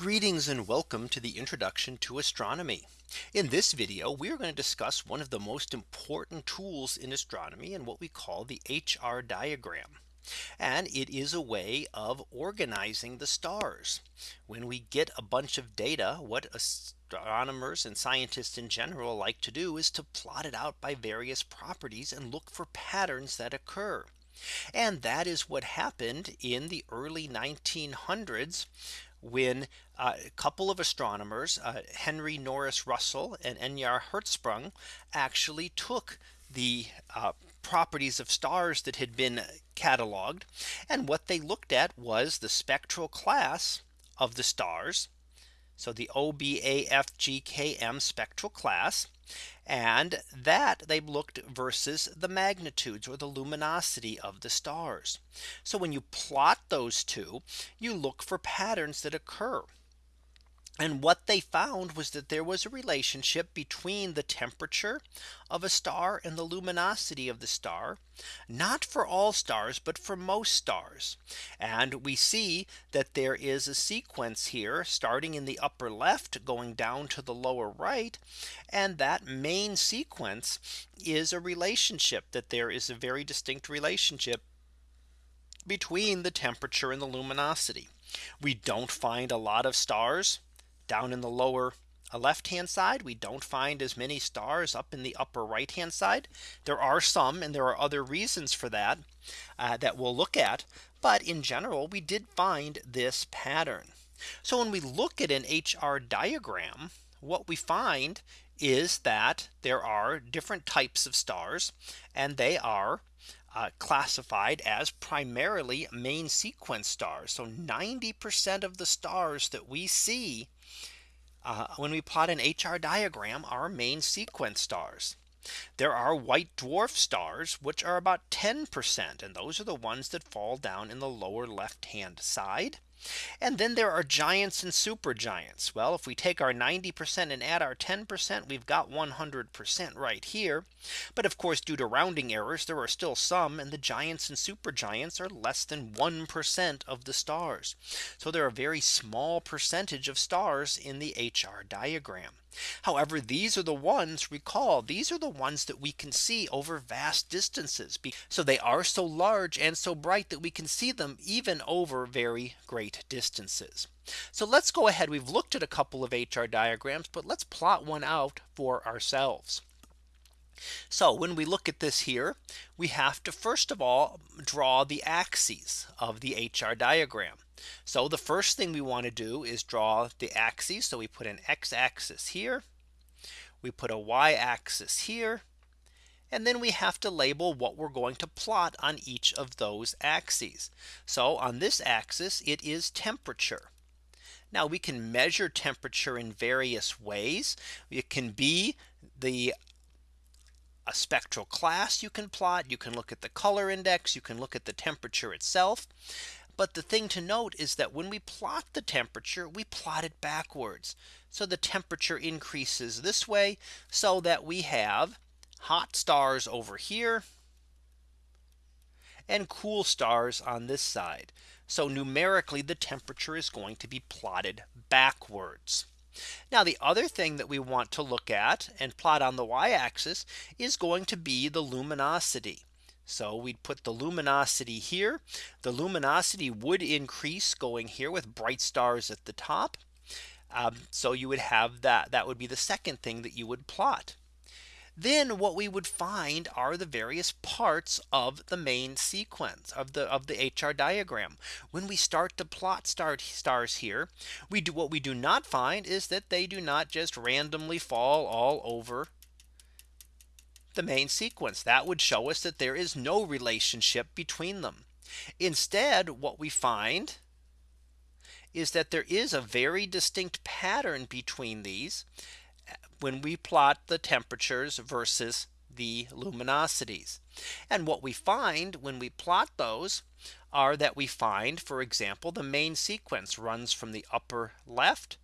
Greetings and welcome to the introduction to astronomy. In this video, we are going to discuss one of the most important tools in astronomy and what we call the HR diagram. And it is a way of organizing the stars. When we get a bunch of data, what astronomers and scientists in general like to do is to plot it out by various properties and look for patterns that occur. And that is what happened in the early 1900s when uh, a couple of astronomers, uh, Henry Norris Russell and Ejnar Hertzsprung, actually took the uh, properties of stars that had been cataloged. And what they looked at was the spectral class of the stars. So the OBAFGKM spectral class. And that they looked versus the magnitudes or the luminosity of the stars. So when you plot those two, you look for patterns that occur. And what they found was that there was a relationship between the temperature of a star and the luminosity of the star, not for all stars, but for most stars. And we see that there is a sequence here starting in the upper left going down to the lower right. And that main sequence is a relationship that there is a very distinct relationship between the temperature and the luminosity. We don't find a lot of stars down in the lower uh, left hand side. We don't find as many stars up in the upper right hand side. There are some and there are other reasons for that uh, that we'll look at but in general we did find this pattern. So when we look at an HR diagram what we find is that there are different types of stars and they are uh, classified as primarily main sequence stars. So 90% of the stars that we see uh, when we plot an HR diagram are main sequence stars. There are white dwarf stars, which are about 10%. And those are the ones that fall down in the lower left hand side. And then there are giants and supergiants. Well, if we take our 90% and add our 10%, we've got 100% right here. But of course, due to rounding errors, there are still some and the giants and supergiants are less than 1% of the stars. So there are a very small percentage of stars in the HR diagram. However, these are the ones recall these are the ones that we can see over vast distances. So they are so large and so bright that we can see them even over very great distances. So let's go ahead. We've looked at a couple of HR diagrams, but let's plot one out for ourselves. So when we look at this here, we have to first of all draw the axes of the HR diagram. So the first thing we want to do is draw the axes. So we put an x axis here. We put a y axis here. And then we have to label what we're going to plot on each of those axes. So on this axis, it is temperature. Now we can measure temperature in various ways. It can be the a spectral class you can plot. You can look at the color index. You can look at the temperature itself. But the thing to note is that when we plot the temperature, we plot it backwards. So the temperature increases this way so that we have hot stars over here and cool stars on this side. So numerically, the temperature is going to be plotted backwards. Now the other thing that we want to look at and plot on the y axis is going to be the luminosity. So we'd put the luminosity here. The luminosity would increase going here with bright stars at the top. Um, so you would have that that would be the second thing that you would plot. Then what we would find are the various parts of the main sequence of the of the HR diagram. When we start to plot stars here, we do what we do not find is that they do not just randomly fall all over the main sequence that would show us that there is no relationship between them. Instead, what we find is that there is a very distinct pattern between these when we plot the temperatures versus the luminosities. And what we find when we plot those are that we find, for example, the main sequence runs from the upper left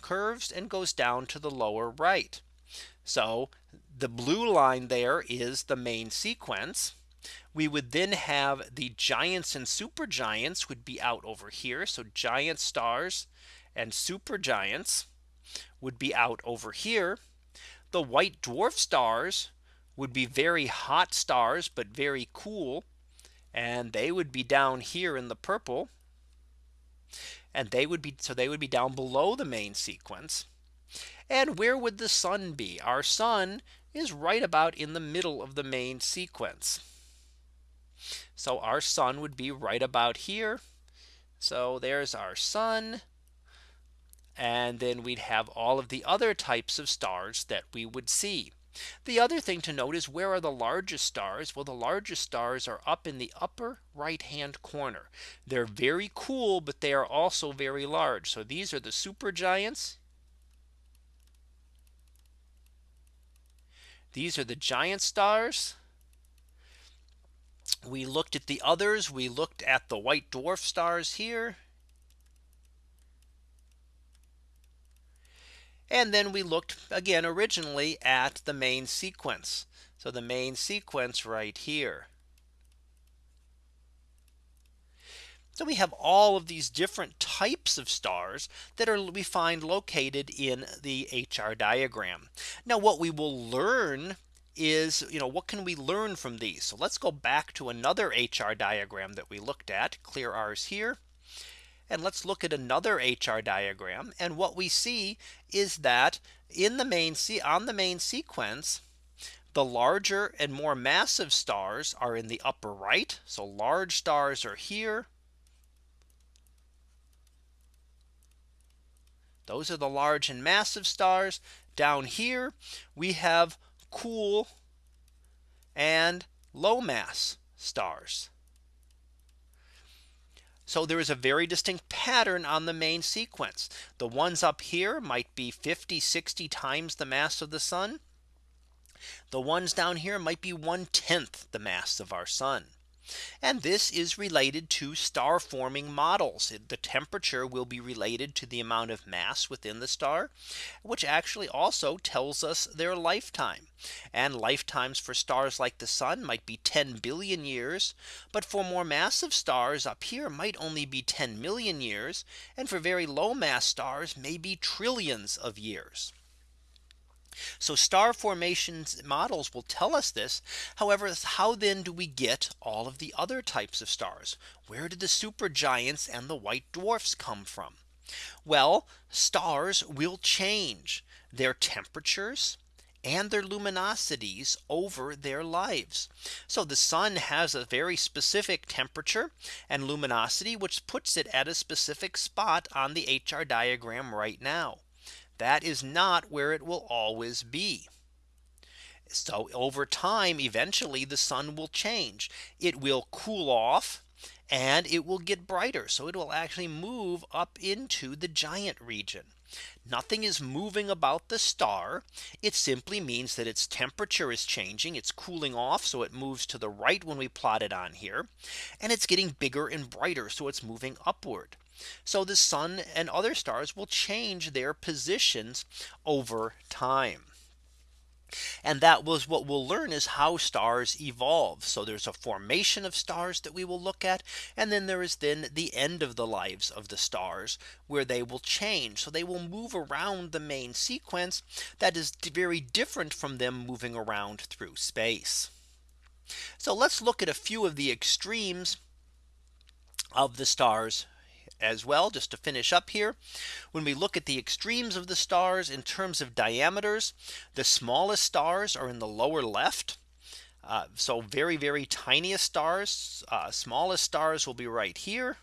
curves and goes down to the lower right. So the blue line there is the main sequence. We would then have the giants and supergiants would be out over here. So giant stars and supergiants would be out over here. The white dwarf stars would be very hot stars, but very cool. And they would be down here in the purple. And they would be so they would be down below the main sequence. And where would the sun be? Our sun is right about in the middle of the main sequence. So our sun would be right about here. So there's our sun. And then we'd have all of the other types of stars that we would see. The other thing to note is where are the largest stars? Well, the largest stars are up in the upper right hand corner. They're very cool, but they are also very large. So these are the supergiants. These are the giant stars. We looked at the others. We looked at the white dwarf stars here. And then we looked again originally at the main sequence. So the main sequence right here. So we have all of these different types of stars that are we find located in the HR diagram. Now what we will learn is you know what can we learn from these so let's go back to another HR diagram that we looked at clear ours here and let's look at another HR diagram. And what we see is that in the main on the main sequence the larger and more massive stars are in the upper right. So large stars are here. Those are the large and massive stars. Down here we have cool and low mass stars. So there is a very distinct pattern on the main sequence. The ones up here might be 50, 60 times the mass of the sun. The ones down here might be one tenth the mass of our sun. And this is related to star forming models. The temperature will be related to the amount of mass within the star, which actually also tells us their lifetime. And lifetimes for stars like the sun might be 10 billion years. But for more massive stars up here might only be 10 million years. And for very low mass stars may be trillions of years. So star formations models will tell us this. However, how then do we get all of the other types of stars? Where did the supergiants and the white dwarfs come from? Well, stars will change their temperatures and their luminosities over their lives. So the sun has a very specific temperature and luminosity, which puts it at a specific spot on the HR diagram right now. That is not where it will always be. So over time, eventually the sun will change. It will cool off and it will get brighter. So it will actually move up into the giant region. Nothing is moving about the star. It simply means that its temperature is changing. It's cooling off. So it moves to the right when we plot it on here. And it's getting bigger and brighter. So it's moving upward. So the sun and other stars will change their positions over time. And that was what we'll learn is how stars evolve. So there's a formation of stars that we will look at. And then there is then the end of the lives of the stars where they will change. So they will move around the main sequence that is very different from them moving around through space. So let's look at a few of the extremes of the stars as well just to finish up here when we look at the extremes of the stars in terms of diameters the smallest stars are in the lower left uh, so very very tiniest stars uh, smallest stars will be right here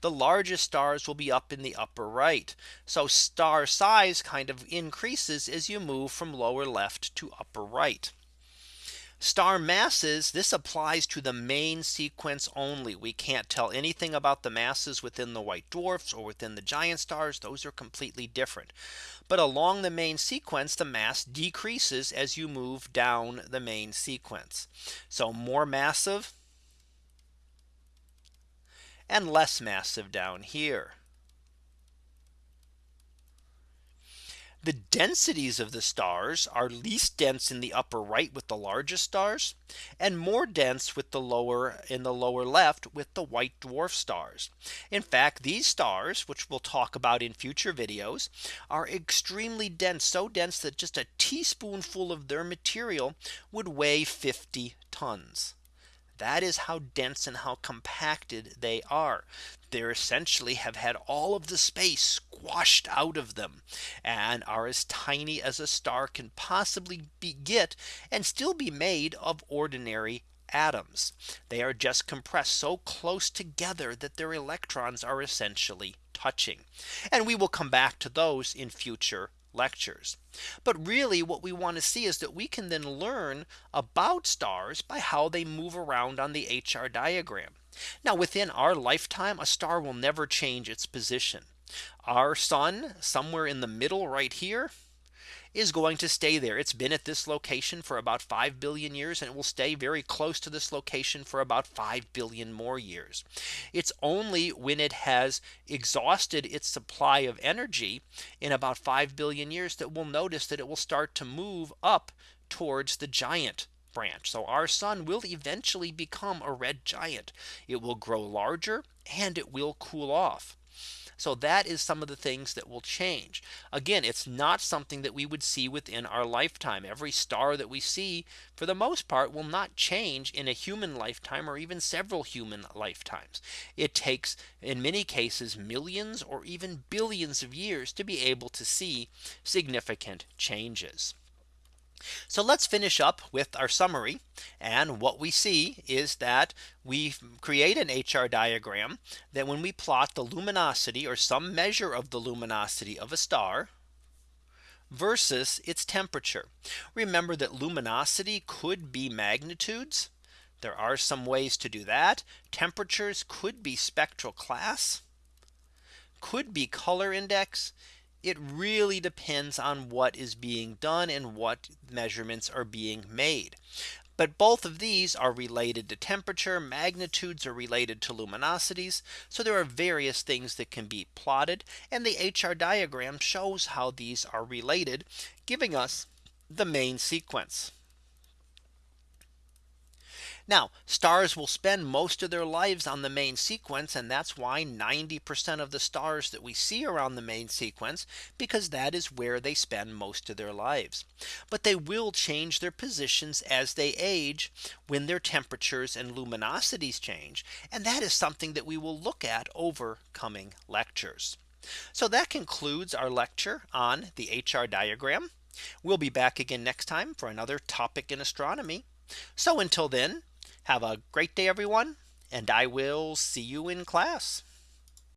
the largest stars will be up in the upper right. So star size kind of increases as you move from lower left to upper right. Star masses, this applies to the main sequence only. We can't tell anything about the masses within the white dwarfs or within the giant stars. Those are completely different. But along the main sequence, the mass decreases as you move down the main sequence. So more massive and less massive down here. The densities of the stars are least dense in the upper right with the largest stars and more dense with the lower in the lower left with the white dwarf stars. In fact, these stars, which we'll talk about in future videos, are extremely dense, so dense that just a teaspoonful of their material would weigh 50 tons. That is how dense and how compacted they are. They essentially have had all of the space squashed out of them and are as tiny as a star can possibly be get and still be made of ordinary atoms. They are just compressed so close together that their electrons are essentially touching. And we will come back to those in future lectures. But really what we want to see is that we can then learn about stars by how they move around on the HR diagram. Now within our lifetime, a star will never change its position. Our sun somewhere in the middle right here is going to stay there. It's been at this location for about 5 billion years and it will stay very close to this location for about 5 billion more years. It's only when it has exhausted its supply of energy in about 5 billion years that we'll notice that it will start to move up towards the giant branch. So our sun will eventually become a red giant. It will grow larger and it will cool off. So that is some of the things that will change. Again, it's not something that we would see within our lifetime. Every star that we see for the most part will not change in a human lifetime or even several human lifetimes. It takes in many cases millions or even billions of years to be able to see significant changes. So let's finish up with our summary. And what we see is that we create an HR diagram that when we plot the luminosity or some measure of the luminosity of a star versus its temperature. Remember that luminosity could be magnitudes. There are some ways to do that. Temperatures could be spectral class, could be color index it really depends on what is being done and what measurements are being made. But both of these are related to temperature magnitudes are related to luminosities. So there are various things that can be plotted and the HR diagram shows how these are related giving us the main sequence. Now stars will spend most of their lives on the main sequence. And that's why 90% of the stars that we see around the main sequence because that is where they spend most of their lives. But they will change their positions as they age when their temperatures and luminosities change. And that is something that we will look at over coming lectures. So that concludes our lecture on the HR diagram. We'll be back again next time for another topic in astronomy. So until then, have a great day, everyone, and I will see you in class.